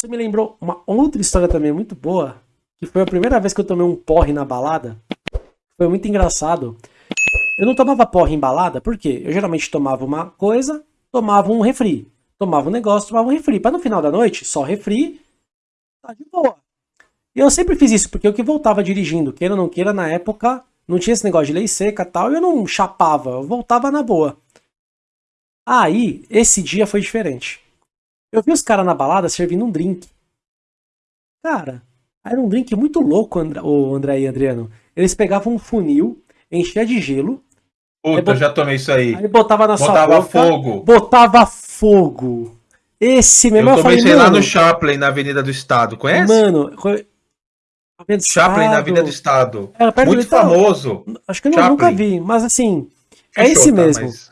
Você me lembrou uma outra história também muito boa, que foi a primeira vez que eu tomei um porre na balada. Foi muito engraçado. Eu não tomava porre em balada, por quê? Eu geralmente tomava uma coisa, tomava um refri. Tomava um negócio, tomava um refri. Para no final da noite, só refri, tá de boa. E eu sempre fiz isso, porque eu que voltava dirigindo, queira ou não queira, na época, não tinha esse negócio de lei seca tal, e eu não chapava, eu voltava na boa. Aí, esse dia foi diferente. Eu vi os caras na balada servindo um drink. Cara, era um drink muito louco, André, o André e Adriano. Eles pegavam um funil, enchia de gelo. Puta, bot... já tomei isso aí. Aí botava na botava sua boca. fogo. Botava fogo. Esse mesmo eu, eu tomei, falei, lá no Chaplin, na Avenida do Estado. Conhece? Mano, Chaplin na Avenida do Estado. Muito famoso. Acho que eu nunca vi, mas assim, é Fechou, esse tá, mesmo. Mas...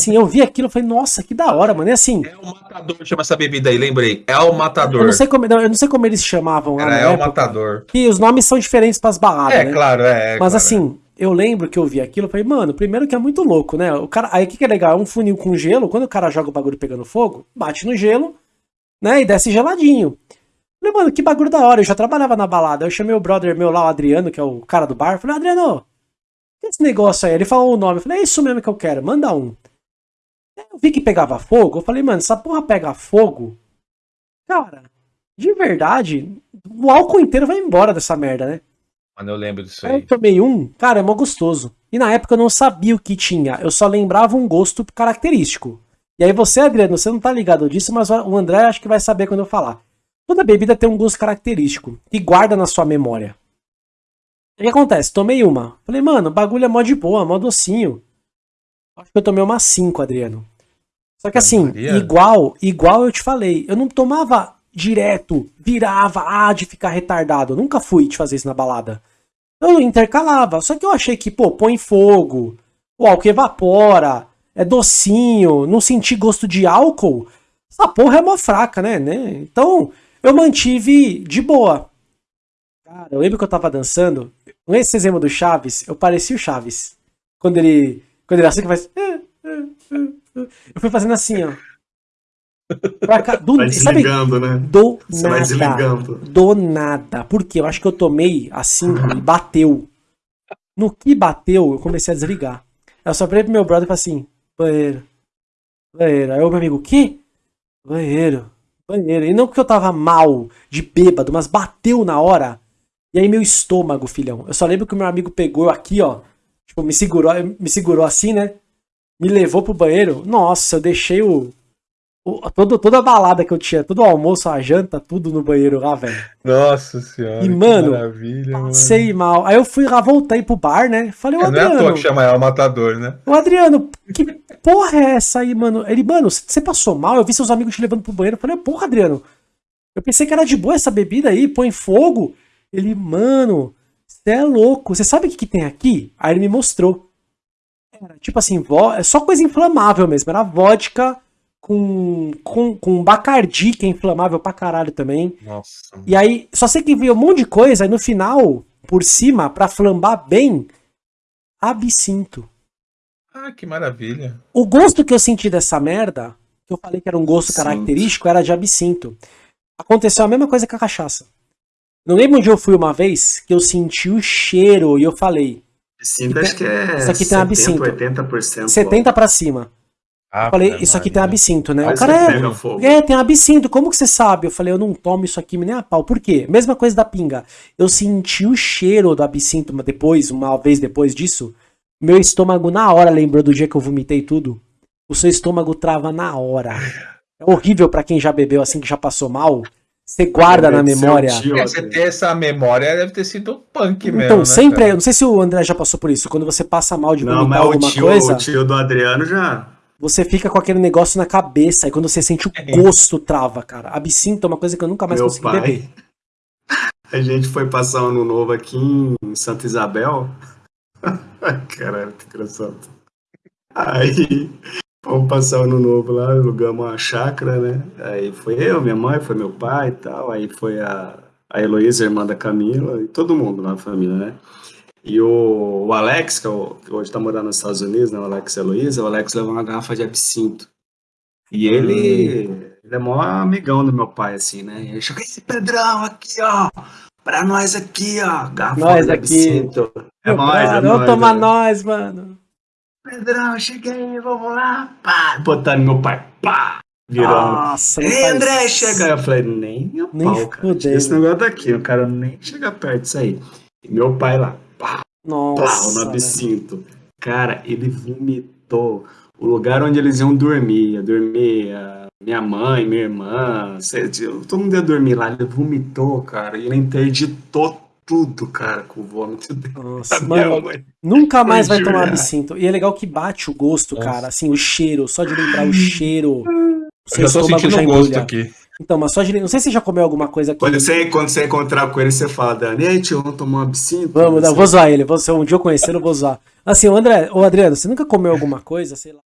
Assim, eu vi aquilo e falei, nossa, que da hora, mano. E assim. É o Matador, chama essa bebida aí, lembrei. É o Matador. Eu não sei como, eu não sei como eles chamavam lá. Era, é época, o Matador. Que os nomes são diferentes pras baladas. É, né? claro, é. é Mas claro, assim, é. eu lembro que eu vi aquilo e falei, mano, primeiro que é muito louco, né? O cara, aí o que, que é legal? É um funil com gelo, quando o cara joga o bagulho pegando fogo, bate no gelo, né? E desce geladinho. Falei, mano, que bagulho da hora. Eu já trabalhava na balada. Eu chamei o brother meu lá, o Adriano, que é o cara do bar. Falei, Adriano, que é esse negócio aí? Ele falou o nome. Eu falei, é isso mesmo que eu quero, manda um. Eu vi que pegava fogo, eu falei, mano, essa porra pega fogo. Cara, de verdade, o álcool inteiro vai embora dessa merda, né? Mano, eu lembro disso aí. Eu tomei um, cara, é mó gostoso. E na época eu não sabia o que tinha, eu só lembrava um gosto característico. E aí você, Adriano, você não tá ligado disso, mas o André acho que vai saber quando eu falar. Toda bebida tem um gosto característico, que guarda na sua memória. O que acontece? Tomei uma. Falei, mano, bagulho é mó de boa, mó docinho. Acho que eu tomei uma 5, Adriano. Só que assim, Maria. igual, igual eu te falei, eu não tomava direto, virava, ah, de ficar retardado. Eu nunca fui de fazer isso na balada. Eu intercalava. Só que eu achei que, pô, põe fogo, o álcool evapora, é docinho, não senti gosto de álcool. Essa porra é mó fraca, né? né? Então, eu mantive de boa. Cara, eu lembro que eu tava dançando. Nesse exemplo do Chaves, eu parecia o Chaves. Quando ele. Quando ele assim que faz. Eu fui fazendo assim, ó. Pra cá, do, vai desligando, sabe? né? Do Você nada. Vai desligando. Do nada. Porque eu acho que eu tomei assim e bateu. No que bateu, eu comecei a desligar. Eu só falei pro meu brother e falei assim: banheiro. Banheiro. Aí o meu amigo, o quê? Banheiro. Banheiro. E não porque eu tava mal, de bêbado, mas bateu na hora. E aí meu estômago, filhão. Eu só lembro que o meu amigo pegou aqui, ó. Tipo, me segurou, me segurou assim, né? Me levou pro banheiro, nossa, eu deixei o, o todo, toda a balada que eu tinha, todo o almoço, a janta, tudo no banheiro lá, velho. Nossa senhora. E, mano, passei mano. mal. Aí eu fui lá, voltei pro bar, né? Falei, o Adriano. Não é à toa que chama ela Matador, né? O Adriano, que porra é essa aí, mano? Ele, mano, você passou mal? Eu vi seus amigos te levando pro banheiro. Eu falei, porra, Adriano. Eu pensei que era de boa essa bebida aí, põe fogo. Ele, mano, você é louco. Você sabe o que, que tem aqui? Aí ele me mostrou. Era tipo assim, é só coisa inflamável mesmo. Era vodka com, com, com bacardi, que é inflamável pra caralho também. Nossa. E aí, só sei que vi um monte de coisa, e no final, por cima, pra flambar bem, absinto. Ah, que maravilha. O gosto que eu senti dessa merda, que eu falei que era um gosto absinto. característico, era de absinto. Aconteceu a mesma coisa com a cachaça. Não lembro onde eu fui uma vez que eu senti o cheiro e eu falei, Absinto acho que é isso aqui 70, tem absinto. 80%. 70 para cima. Ah, eu falei, isso aqui tem absinto, né? o cara é, é, tem absinto, como que você sabe? Eu falei, eu não tomo isso aqui nem a pau. Por quê? Mesma coisa da pinga. Eu senti o cheiro do absinto depois, uma vez depois disso, meu estômago na hora lembrou do dia que eu vomitei tudo. O seu estômago trava na hora. É horrível para quem já bebeu assim, que já passou mal. Você guarda na memória. Tio, é, você ter essa memória deve ter sido punk então, mesmo. Então, né, sempre. Cara? Eu não sei se o André já passou por isso. Quando você passa mal de vomitar não, alguma tio, coisa. O tio do Adriano já. Você fica com aquele negócio na cabeça. E quando você sente o é. gosto, trava, cara. Absinto é uma coisa que eu nunca mais Meu consegui pai, beber. A gente foi passar ano novo aqui em Santa Isabel. Caralho, que engraçado. Aí Vamos passar o ano novo lá, alugamos uma chácara, né? Aí foi eu, minha mãe, foi meu pai e tal. Aí foi a, a Heloísa, irmã da Camila, e todo mundo na família, né? E o, o Alex, que, é o, que hoje está morando nos Estados Unidos, né? O Alex e a Heloísa, o Alex levou uma garrafa de absinto. E ele, Ele é maior amigão do meu pai, assim, né? Ele chegou esse Pedrão aqui, ó. Pra nós aqui, ó. Garrafa nós aqui. É nóis, é Vamos tomar é. nós, mano. Pedrão, cheguei, vamos lá. Pá, botando meu pai. Pá. Virando. Nossa, Ei, André, chega. Eu falei, nem o nem pau, cara. Esse negócio daqui, o cara nem chega perto disso aí. E meu pai lá. Pá. Nossa. Pá, no absinto. Cara, ele vomitou o lugar onde eles iam dormir. Ia dormir a minha mãe, minha irmã, todo mundo ia dormir lá. Ele vomitou, cara, e ele interditou tudo, cara, com o vômito dele. Nossa, mano, nunca mais vai tomar absinto. E é legal que bate o gosto, Nossa. cara, assim, o cheiro, só de lembrar o cheiro. Eu só sentindo o gosto aqui. Então, mas só de... Não sei se você já comeu alguma coisa aqui. Quando você, quando você encontrar com ele, você fala, Dani, ei, tio, vamos tomar um absinto? Vamos, não, vou zoar ele. Se um dia eu conhecer, eu vou zoar. Assim, o André, o Adriano, você nunca comeu alguma coisa, sei lá?